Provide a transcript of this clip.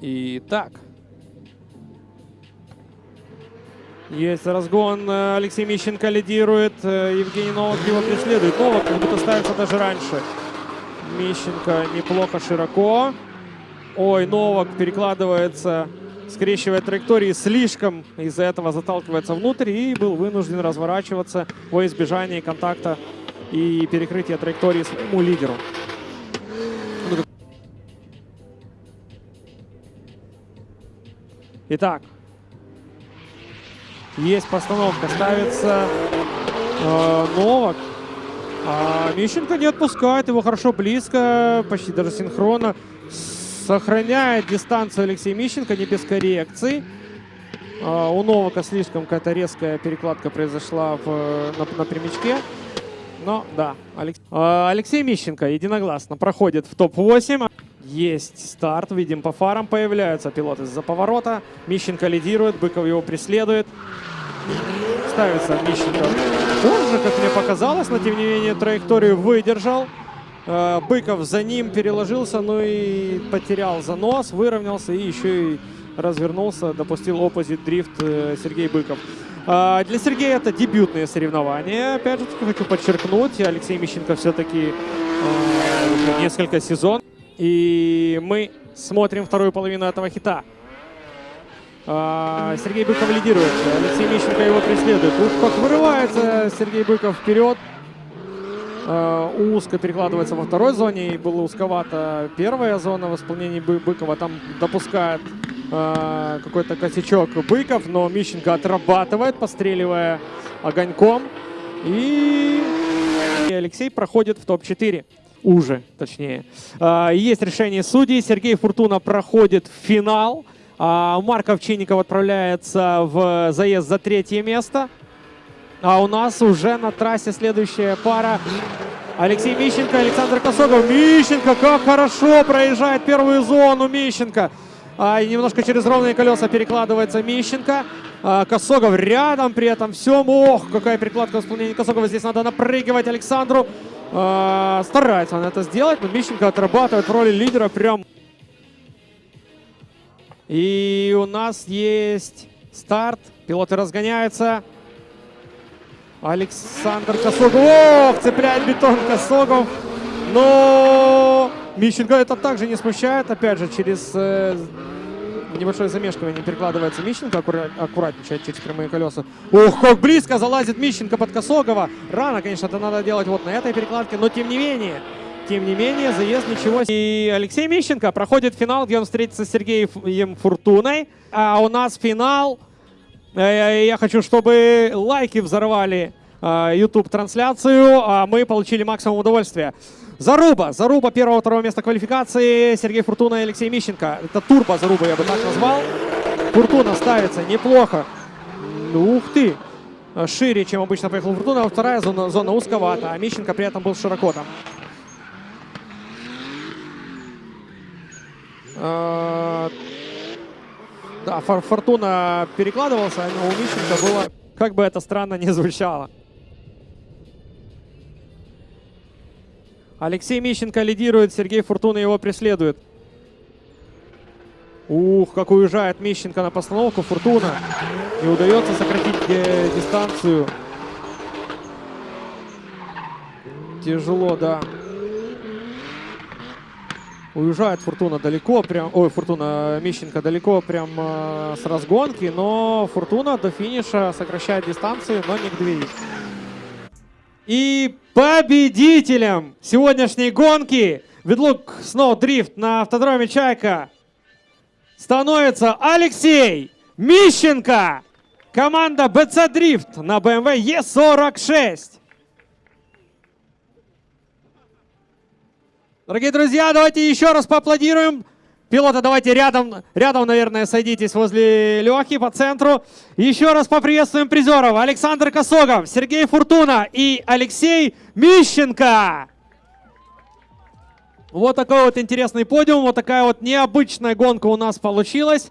Итак. Есть разгон. э, Алексей Мищенко лидирует. э, Евгений Новак его преследует. Новак как будто ставится даже раньше. Мищенко неплохо широко. Ой, Новак перекладывается, скрещивая траектории слишком. Из-за этого заталкивается внутрь и был вынужден разворачиваться во избежание контакта и перекрытия траектории своему лидеру. Итак, есть постановка, ставится э, Новак. А Мищенко не отпускает его хорошо близко, почти даже синхронно. Сохраняет дистанцию Алексей Мищенко, не без коррекций. А, у Новака слишком какая-то резкая перекладка произошла в, на, на прямичке. Но да, Алекс- а, Алексей Мищенко единогласно проходит в топ-8. Есть старт, видим по фарам появляются пилоты из-за поворота. Мищенко лидирует, Быков его преследует. Ставится Мищенко позже, как мне показалось, но тем не менее траекторию выдержал. Э, Быков за ним переложился, но и потерял занос, выровнялся и еще и развернулся, допустил оппозит дрифт э, Сергей Быков. А, Для Сергея это дебютные соревнования. Опять же, хочу подчеркнуть, Алексей Мищенко все-таки несколько сезонов. И мы смотрим вторую половину этого хита. А, Сергей Быков лидирует. Алексей Мищенко его преследует. Ух, как вырывается Сергей Быков вперед. А, Узко перекладывается во второй зоне. И было узковато первая зона в исполнении Бы- Быкова. Там допускает а, какой-то косячок Быков. Но Мищенко отрабатывает, постреливая огоньком. И Алексей проходит в топ-4. Уже, точнее. А, Есть решение судей. Сергей Фуртуна проходит в финал. А Марк Овчинников отправляется в заезд за третье место. А у нас уже на трассе следующая пара. Алексей Мищенко, Александр Косогов. Мищенко, как хорошо проезжает первую зону Мищенко. А, немножко через ровные колеса перекладывается Мищенко. А, Косогов рядом при этом всем. Ох, какая перекладка в исполнении Косогова. Здесь надо напрыгивать Александру. А, старается он это сделать, но Мищенко отрабатывает в роли лидера прям и у нас есть старт. Пилоты разгоняются. Александр Косогов. Цепляет бетон Косогов. Но Мищенко это также не смущает. Опять же, через э, небольшое замешкивание перекладывается Мищенко. аккура- аккуратничает через прямые колеса. Ух, как близко залазит Мищенко под Косогова. Рано, конечно, это надо делать вот на этой перекладке. Но тем не менее, тем не менее, заезд ничего. И Алексей Мищенко проходит финал, где он встретится с Сергеем Фуртуной. А у нас финал. Э, Я хочу, чтобы лайки взорвали YouTube-трансляцию, а мы получили максимум удовольствия. Заруба. Заруба первого-второго места квалификации. Сергей Фуртуна и Алексей Мищенко. Это турбо Заруба, я бы так назвал. Фуртуна ставится неплохо. Ух ты. Э, Шире, чем обычно поехал Фуртуна. А вторая зона, зона узковата, а Мищенко при этом был широко там. Э, Да, Фор- Фортуна перекладывался, но у Мищенко было, как бы это странно не звучало. Алексей Мищенко лидирует, Сергей Фортуна его преследует. Ух, как уезжает Мищенко на постановку. Фортуна. Не удается сократить э, дистанцию. Тяжело, да. Уезжает Фортуна далеко, прям, ой, Фортуна Мищенко далеко прям э, с разгонки, но Фортуна до финиша сокращает дистанцию, но не к двери. И победителем сегодняшней гонки Ведлук Сноу Дрифт на автодроме Чайка становится Алексей Мищенко. Команда BC Дрифт на BMW E46. Дорогие друзья, давайте еще раз поаплодируем. Пилоты, давайте рядом, рядом, наверное, садитесь возле Лехи по центру. Еще раз поприветствуем призеров. Александр Косогов, Сергей Фуртуна и Алексей Мищенко. Вот такой вот интересный подиум, вот такая вот необычная гонка у нас получилась.